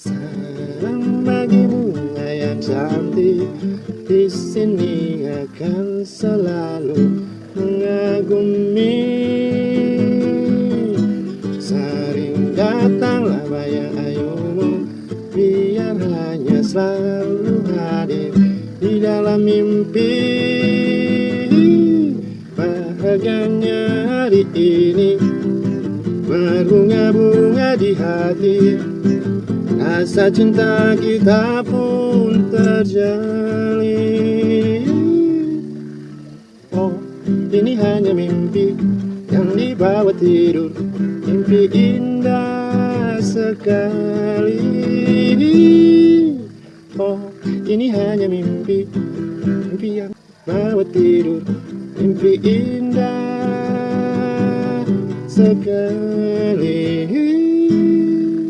Salam bagi bunga yang cantik. Di sini akan selalu mengagumi. Sering datanglah bayang ayumu. Biar hanya selalu hadir di dalam mimpi. Bahagianya hari ini Berbunga-bunga di hati Rasa cinta kita pun terjalin. Oh, ini hanya mimpi yang dibawa tidur. Mimpi indah sekali. Oh, ini hanya mimpi. Mimpi yang bawa tidur. Mimpi indah sekali